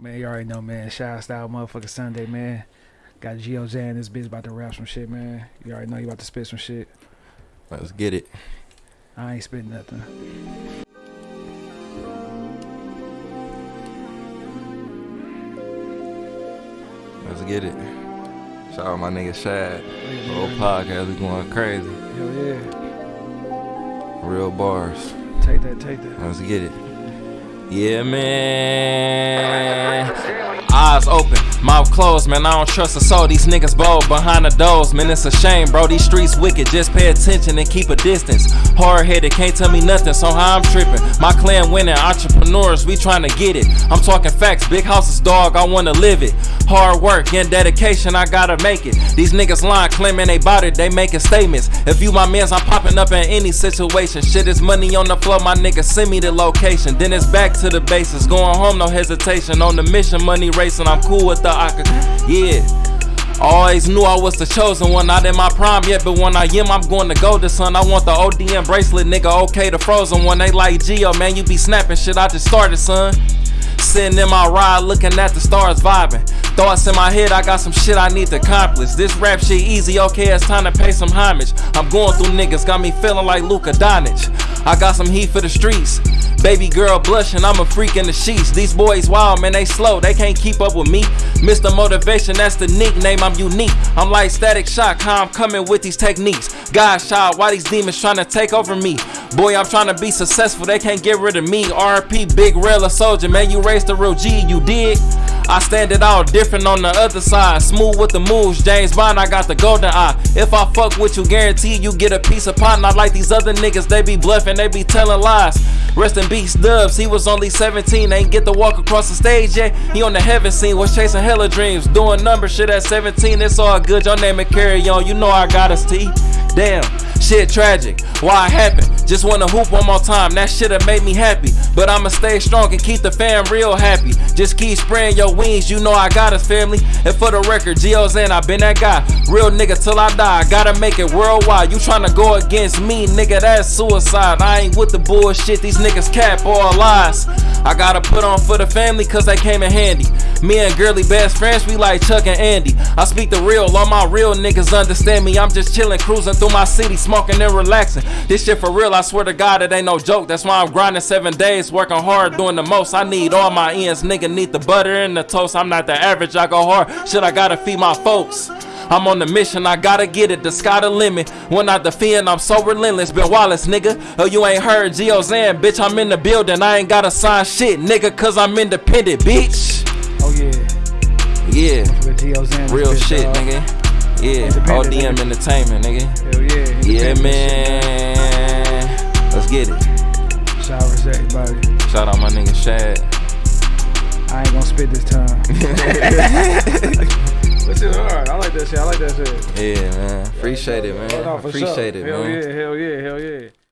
Man, you already know, man. Shout style motherfucker Sunday, man. Got Geo Zan this bitch about to rap some shit, man. You already know you about to spit some shit. Let's get it. I ain't spitting nothing. Let's get it. Shout out my nigga Shad. Yeah, Little podcast, we going crazy. Hell yeah. Real bars. Take that, take that. Let's get it. Yeah, man. Eyes open, mouth closed, man. I don't trust a soul. These niggas bold behind the doors, man. It's a shame, bro. These streets wicked. Just pay attention and keep a distance. Hard headed, can't tell me nothing, so how I'm tripping. My clan winning, entrepreneurs, we trying to get it. I'm talking facts, big houses, dog. I wanna live it. Hard work and dedication, I gotta make it. These niggas lying, claiming they bout it, they making statements. If you my mans, I'm popping up in any situation. Shit is money on the floor, my nigga, send me the location. Then it's back to the bases, going home, no hesitation. On the mission, money racing, I'm cool with the I could, yeah. Always knew I was the chosen one, not in my prime yet, but when I am, I'm going to go to son. I want the ODM bracelet, nigga, okay, the frozen one. They like Geo, man, you be snapping shit, I just started, son. Sitting in my ride, looking at the stars, vibing. Thoughts in my head, I got some shit I need to accomplish. This rap shit easy, okay, it's time to pay some homage. I'm going through niggas, got me feeling like Luka Doncic. I got some heat for the streets. Baby girl blushing, I'm a freak in the sheets. These boys wild, man, they slow, they can't keep up with me. Mr. Motivation, that's the nickname, I'm unique. I'm like static shock, how I'm coming with these techniques. God shot, why these demons trying to take over me? Boy, I'm trying to be successful, they can't get rid of me. RP, big rail soldier, man, you raised the real G, you did. I stand it all different on the other side. Smooth with the moves, James Bond, I got the golden eye. If I fuck with you, guarantee you get a piece of pie. Not like these other niggas, they be bluffing, they be telling lies. Rest in peace, Dubs. He was only 17, ain't get to walk across the stage yet. He on the heaven scene, was chasing hella dreams. Doing number shit at 17, it's all good. Your name and carry on, you know I got us T. Damn, shit tragic. Why it happened? Just wanna hoop one more time. That shit have made me happy. But I'ma stay strong and keep the fam real happy. Just keep spraying your wings, you know I got us, family. And for the record, Geo's in, I been that guy. Real nigga till I die. I Gotta make it worldwide. You tryna go against me, nigga, that's suicide. I ain't with the bullshit, these niggas cap all lies. I gotta put on for the family cause they came in handy. Me and girly best friends, we like Chuck and Andy. I speak the real, all my real niggas understand me. I'm just chilling, cruising through my city, smoking and relaxing. This shit for real, I swear to God, it ain't no joke. That's why I'm grinding seven days, working hard, doing the most. I need all my ends, nigga need the butter and the toast. I'm not the average, I go hard. Shit, I gotta feed my folks. I'm on the mission, I gotta get it, the sky the limit. When I defend, I'm so relentless. Ben Wallace, nigga. Oh, you ain't heard Geo Zan, bitch. I'm in the building, I ain't gotta sign shit, nigga, cause I'm independent, bitch. Oh yeah. Yeah, With Geo Zan. this real shit, dog. nigga. Yeah, ODM nigga. Entertainment, nigga. Hell yeah. Yeah, independent shit, man. Let's get it. Shout out to everybody. Shout out my nigga Shad. I ain't gonna spit this time. That shit hard. I like that shit. I like that shit. Yeah, man. Appreciate it, Oh, man. no, Appreciate sure. it, hell man. yeah, hell yeah, hell yeah.